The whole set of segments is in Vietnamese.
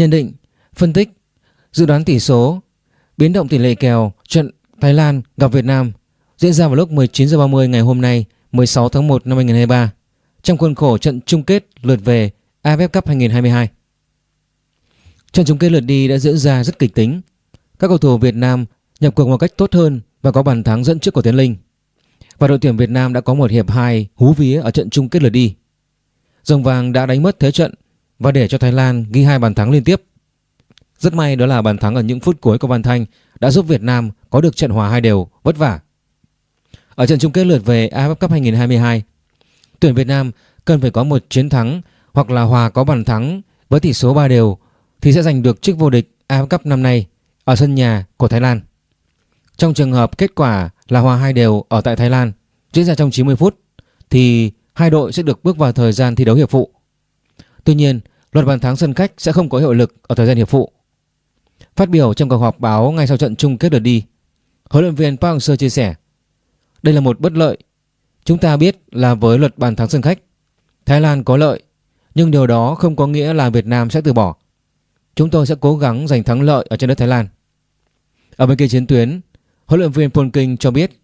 Nhận định, phân tích, dự đoán tỷ số, biến động tỷ lệ kèo trận Thái Lan gặp Việt Nam diễn ra vào lúc 19 h 30 ngày hôm nay, 16 tháng 1 năm 2023 trong khuôn khổ trận chung kết lượt về AFF Cup 2022. Trận chung kết lượt đi đã diễn ra rất kịch tính. Các cầu thủ Việt Nam nhập cuộc một cách tốt hơn và có bàn thắng dẫn trước của Tiến Linh. Và đội tuyển Việt Nam đã có một hiệp 2 hú vía ở trận chung kết lượt đi. Rồng vàng đã đánh mất thế trận và để cho Thái Lan ghi hai bàn thắng liên tiếp. Rất may đó là bàn thắng ở những phút cuối của Văn Thanh đã giúp Việt Nam có được trận hòa hai đều vất vả. Ở trận chung kết lượt về AFF Cup 2022, tuyển Việt Nam cần phải có một chiến thắng hoặc là hòa có bàn thắng với tỷ số 3 đều thì sẽ giành được chức vô địch AFF Cup năm nay ở sân nhà của Thái Lan. Trong trường hợp kết quả là hòa hai đều ở tại Thái Lan diễn ra trong 90 phút thì hai đội sẽ được bước vào thời gian thi đấu hiệp phụ. Tuy nhiên, luật bàn thắng sân khách sẽ không có hiệu lực ở thời gian hiệp phụ. Phát biểu trong cuộc họp báo ngay sau trận chung kết lượt đi, huấn luyện viên Park Hang-seo chia sẻ: "Đây là một bất lợi. Chúng ta biết là với luật bàn thắng sân khách, Thái Lan có lợi, nhưng điều đó không có nghĩa là Việt Nam sẽ từ bỏ. Chúng tôi sẽ cố gắng giành thắng lợi ở trên đất Thái Lan." Ở bên kia chiến tuyến, huấn luyện viên Polking cho biết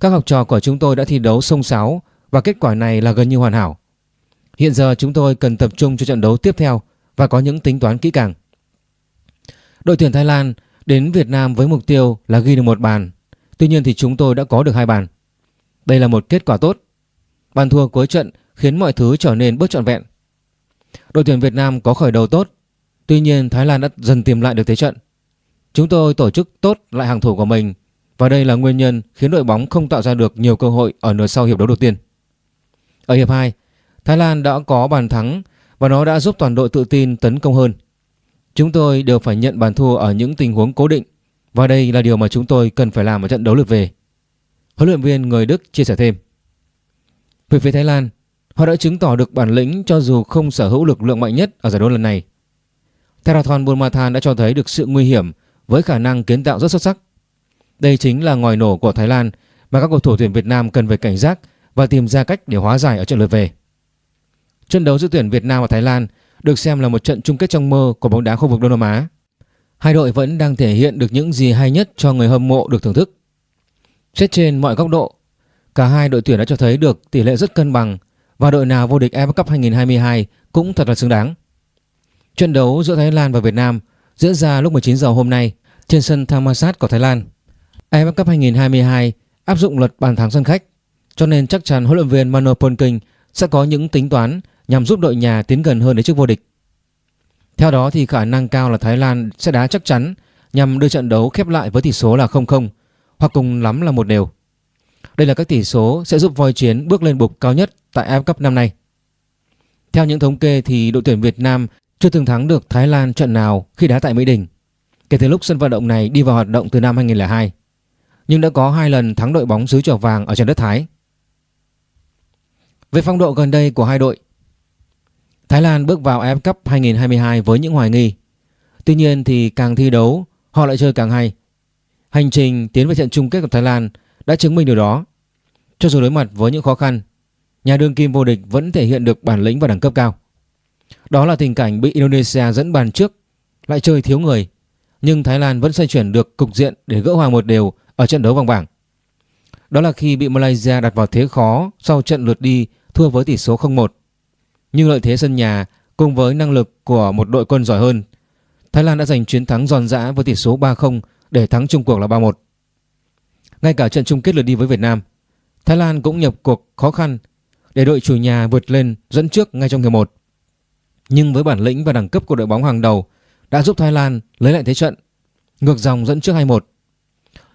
các học trò của chúng tôi đã thi đấu sông sáo và kết quả này là gần như hoàn hảo. Hiện giờ chúng tôi cần tập trung cho trận đấu tiếp theo và có những tính toán kỹ càng. Đội tuyển Thái Lan đến Việt Nam với mục tiêu là ghi được một bàn. Tuy nhiên thì chúng tôi đã có được hai bàn. Đây là một kết quả tốt. Bàn thua cuối trận khiến mọi thứ trở nên bớt trọn vẹn. Đội tuyển Việt Nam có khởi đầu tốt. Tuy nhiên Thái Lan đã dần tìm lại được thế trận. Chúng tôi tổ chức tốt lại hàng thủ của mình và đây là nguyên nhân khiến đội bóng không tạo ra được nhiều cơ hội ở nửa sau hiệp đấu đầu tiên. Ở hiệp 2, Thái Lan đã có bàn thắng và nó đã giúp toàn đội tự tin tấn công hơn. Chúng tôi đều phải nhận bàn thua ở những tình huống cố định và đây là điều mà chúng tôi cần phải làm ở trận đấu lượt về. Huấn luyện viên người Đức chia sẻ thêm. Về phía Thái Lan, họ đã chứng tỏ được bản lĩnh cho dù không sở hữu lực lượng mạnh nhất ở giải đấu lần này. Therathon Bumathan đã cho thấy được sự nguy hiểm với khả năng kiến tạo rất xuất sắc. Đây chính là ngòi nổ của Thái Lan mà các cầu thủ tuyển Việt Nam cần phải cảnh giác và tìm ra cách để hóa giải ở trận lượt về. Trận đấu giữa tuyển Việt Nam và Thái Lan được xem là một trận chung kết trong mơ của bóng đá khu vực Đông Nam Á. Hai đội vẫn đang thể hiện được những gì hay nhất cho người hâm mộ được thưởng thức. Xét trên mọi góc độ, cả hai đội tuyển đã cho thấy được tỷ lệ rất cân bằng và đội nào vô địch AFF Cup 2022 cũng thật là xứng đáng. Trận đấu giữa Thái Lan và Việt Nam diễn ra lúc 19 giờ hôm nay trên sân Thammasat của Thái Lan. AFF Cup 2022 áp dụng luật bàn thắng sân khách, cho nên chắc chắn huấn luyện viên Mano Polking sẽ có những tính toán nhằm giúp đội nhà tiến gần hơn đến chức vô địch. Theo đó thì khả năng cao là Thái Lan sẽ đá chắc chắn nhằm đưa trận đấu khép lại với tỷ số là 0-0 hoặc cùng lắm là một đều. Đây là các tỷ số sẽ giúp voi chiến bước lên bục cao nhất tại AFF Cup năm nay. Theo những thống kê thì đội tuyển Việt Nam chưa từng thắng được Thái Lan trận nào khi đá tại Mỹ Đình kể từ lúc sân vận động này đi vào hoạt động từ năm 2002 nhưng đã có hai lần thắng đội bóng xứ chợ vàng ở trên đất Thái. Về phong độ gần đây của hai đội, Thái Lan bước vào AF Cup 2022 với những hoài nghi. Tuy nhiên thì càng thi đấu, họ lại chơi càng hay. Hành trình tiến về trận chung kết của Thái Lan đã chứng minh điều đó. Cho dù đối mặt với những khó khăn, nhà đương kim vô địch vẫn thể hiện được bản lĩnh và đẳng cấp cao. Đó là tình cảnh bị Indonesia dẫn bàn trước, lại chơi thiếu người. Nhưng Thái Lan vẫn xoay chuyển được cục diện để gỡ hòa một đều ở trận đấu vòng bảng. Đó là khi bị Malaysia đặt vào thế khó sau trận lượt đi thua với tỷ số 0-1. Nhưng lợi thế sân nhà cùng với năng lực của một đội quân giỏi hơn, Thái Lan đã giành chiến thắng giòn giã với tỷ số 3-0 để thắng chung cuộc là 3-1. Ngay cả trận chung kết lượt đi với Việt Nam, Thái Lan cũng nhập cuộc khó khăn để đội chủ nhà vượt lên dẫn trước ngay trong hiệp 1. Nhưng với bản lĩnh và đẳng cấp của đội bóng hàng đầu đã giúp Thái Lan lấy lại thế trận, ngược dòng dẫn trước 2-1.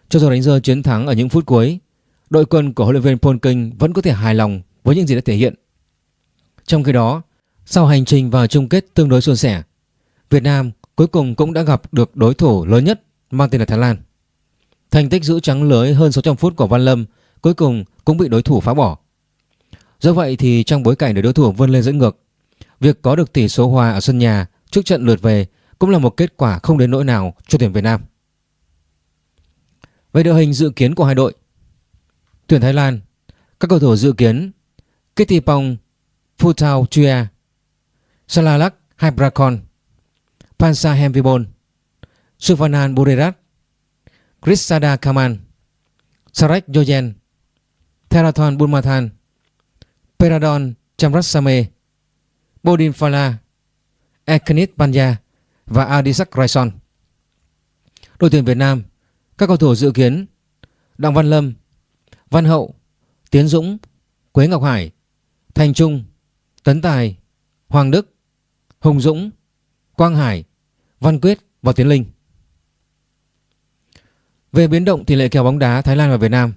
Cho dù đánh rơi chiến thắng ở những phút cuối, đội quân của huấn luyện viên Paul King vẫn có thể hài lòng với những gì đã thể hiện. Trong khi đó, sau hành trình vào chung kết tương đối suôn sẻ, Việt Nam cuối cùng cũng đã gặp được đối thủ lớn nhất mang tên là Thái Lan. Thành tích giữ trắng lưới hơn 600 phút của Văn Lâm cuối cùng cũng bị đối thủ phá bỏ. Do vậy thì trong bối cảnh để đối thủ vươn lên dẫn ngược, việc có được tỷ số hòa ở sân nhà trước trận lượt về cũng là một kết quả không đến nỗi nào cho tuyển Việt Nam. Về đội hình dự kiến của hai đội Tuyển Thái Lan Các cầu thủ dự kiến Kittipong Phutao Chua Salalak Hybracon, Pansa Hemvibol, Suvanan Burirat, Krishada Kaman, Sarek Yoyen, Therathon Bulmathan, Peradon Chamrasame, Bodin Phala, Ekanit Panya và Adisak Raison. Đội tuyển Việt Nam, các cầu thủ dự kiến Đặng Văn Lâm, Văn Hậu, Tiến Dũng, Quế Ngọc Hải, Thành Trung, Tấn Tài, Hoàng Đức, Hùng Dũng, Quang Hải, Văn Quyết và Tiến Linh. Về biến động tỷ lệ kèo bóng đá Thái Lan và Việt Nam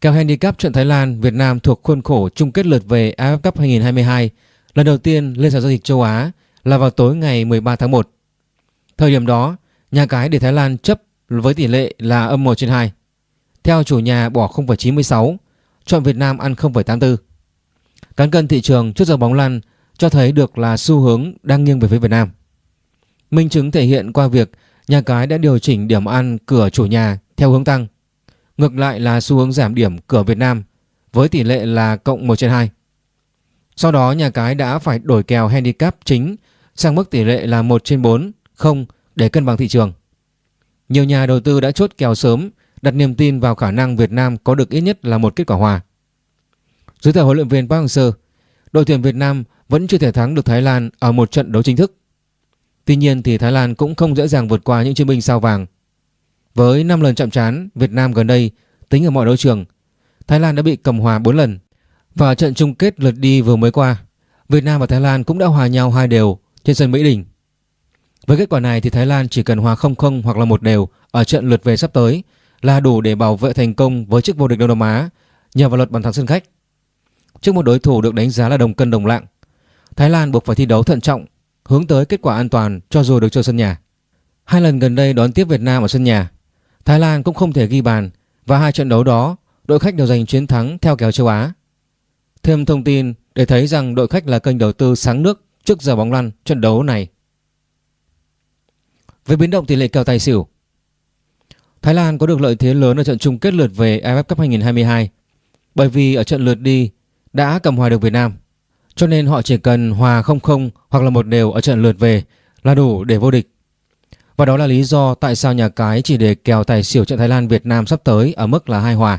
Kèo handicap trận Thái Lan Việt Nam thuộc khuôn khổ chung kết lượt về AFF Cup 2022 lần đầu tiên lên sàn giao dịch châu Á là vào tối ngày 13 tháng 1. Thời điểm đó, nhà cái để Thái Lan chấp với tỷ lệ là âm 1 trên 2. Theo chủ nhà bỏ 0,96, chọn Việt Nam ăn 0,84. Cán cân thị trường trước giờ bóng lăn cho thấy được là xu hướng đang nghiêng về phía Việt Nam. Minh chứng thể hiện qua việc nhà cái đã điều chỉnh điểm ăn cửa chủ nhà theo hướng tăng. Ngược lại là xu hướng giảm điểm cửa Việt Nam với tỷ lệ là cộng 1 trên 2. Sau đó nhà cái đã phải đổi kèo handicap chính sang mức tỷ lệ là 1 trên 4, không để cân bằng thị trường. Nhiều nhà đầu tư đã chốt kèo sớm đặt niềm tin vào khả năng Việt Nam có được ít nhất là một kết quả hòa. Dưới thời huấn luyện viên Park Hang-seo, đội tuyển Việt Nam vẫn chưa thể thắng được Thái Lan ở một trận đấu chính thức. Tuy nhiên thì Thái Lan cũng không dễ dàng vượt qua những chiến binh sao vàng. Với 5 lần chạm trán Việt Nam gần đây tính ở mọi đấu trường, Thái Lan đã bị cầm hòa 4 lần. Và trận chung kết lượt đi vừa mới qua, Việt Nam và Thái Lan cũng đã hòa nhau hai đều trên sân Mỹ Đình. Với kết quả này thì Thái Lan chỉ cần hòa 0-0 hoặc là một đều ở trận lượt về sắp tới là đủ để bảo vệ thành công với chức vô địch Đông Nam Á nhờ vào luật bàn thắng sân khách. Trước một đối thủ được đánh giá là đồng cân đồng lạng, Thái Lan buộc phải thi đấu thận trọng, hướng tới kết quả an toàn cho dù được chơi sân nhà. Hai lần gần đây đón tiếp Việt Nam ở sân nhà, Thái Lan cũng không thể ghi bàn và hai trận đấu đó đội khách đều giành chiến thắng theo kèo châu Á. Thêm thông tin để thấy rằng đội khách là kênh đầu tư sáng nước trước giờ bóng lăn trận đấu này. Với biến động tỷ lệ kèo tài xỉu, Thái Lan có được lợi thế lớn ở trận chung kết lượt về AFF Cup 2022 bởi vì ở trận lượt đi đã cầm hòa được Việt Nam. Cho nên họ chỉ cần hòa 0-0 hoặc là một đều ở trận lượt về là đủ để vô địch. Và đó là lý do tại sao nhà cái chỉ để kèo tài xỉu trận Thái Lan Việt Nam sắp tới ở mức là hai hòa.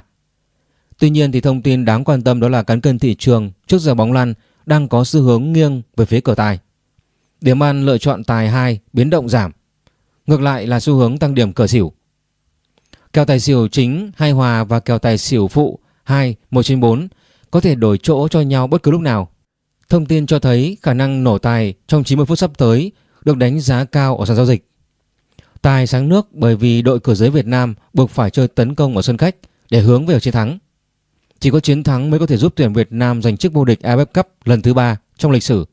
Tuy nhiên thì thông tin đáng quan tâm đó là cán cân thị trường trước giờ bóng lăn đang có xu hướng nghiêng về phía cờ tài. Điểm ăn lựa chọn tài 2 biến động giảm. Ngược lại là xu hướng tăng điểm cờ xỉu. Kèo tài xỉu chính hai hòa và kèo tài xỉu phụ 2 1 trên 4 có thể đổi chỗ cho nhau bất cứ lúc nào. Thông tin cho thấy khả năng nổ tài trong 90 phút sắp tới được đánh giá cao ở sàn giao dịch. Tài sáng nước bởi vì đội cửa giới Việt Nam buộc phải chơi tấn công ở sân khách để hướng về chiến thắng. Chỉ có chiến thắng mới có thể giúp tuyển Việt Nam giành chức vô địch AFF Cup lần thứ ba trong lịch sử.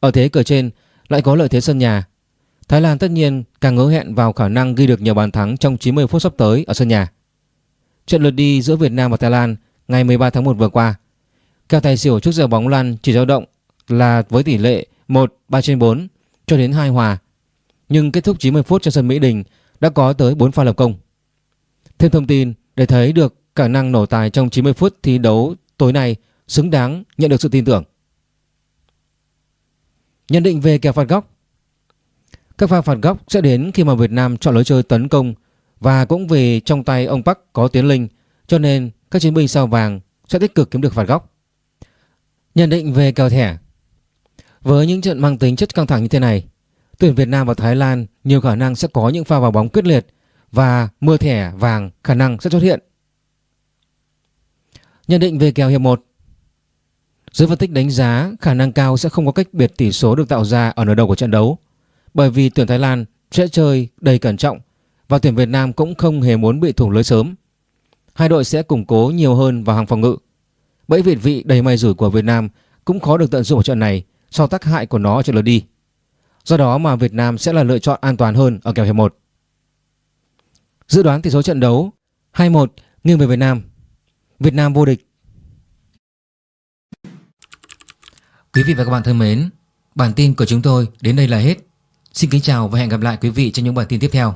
Ở thế cờ trên lại có lợi thế sân nhà. Thái Lan tất nhiên càng ngỡ hẹn vào khả năng ghi được nhiều bàn thắng trong 90 phút sắp tới ở sân nhà. Trận lượt đi giữa Việt Nam và Thái Lan ngày 13 tháng 1 vừa qua, kèo tài xỉu trước giờ bóng lăn chỉ dao động là với tỷ lệ 1 3 trên 4 cho đến 2 hòa. Nhưng kết thúc 90 phút trên sân Mỹ Đình đã có tới 4 pha lập công. Thêm thông tin để thấy được khả năng nổ tài trong 90 phút thi đấu tối nay xứng đáng nhận được sự tin tưởng. Nhận định về kèo phạt góc Các pha phạt góc sẽ đến khi mà Việt Nam chọn lối chơi tấn công và cũng vì trong tay ông Park có Tiến Linh cho nên các chiến binh sao vàng sẽ tích cực kiếm được phạt góc. Nhận định về kèo thẻ Với những trận mang tính chất căng thẳng như thế này, tuyển Việt Nam và Thái Lan nhiều khả năng sẽ có những pha vào bóng quyết liệt và mưa thẻ vàng khả năng sẽ xuất hiện. Nhận định về kèo hiệp 1 Giới phân tích đánh giá khả năng cao sẽ không có cách biệt tỷ số được tạo ra ở nửa đầu của trận đấu bởi vì tuyển Thái Lan sẽ chơi đầy cẩn trọng và tuyển Việt Nam cũng không hề muốn bị thủng lưới sớm. Hai đội sẽ củng cố nhiều hơn vào hàng phòng ngự. Bẫy việt vị đầy may rủi của Việt Nam cũng khó được tận dụng ở trận này sau tác hại của nó ở trận lượt đi. Do đó mà Việt Nam sẽ là lựa chọn an toàn hơn ở kèo hiệp 1. Dự đoán tỷ số trận đấu 2-1 nghiêng về Việt Nam. Việt Nam vô địch. Quý vị và các bạn thân mến, bản tin của chúng tôi đến đây là hết. Xin kính chào và hẹn gặp lại quý vị trong những bản tin tiếp theo.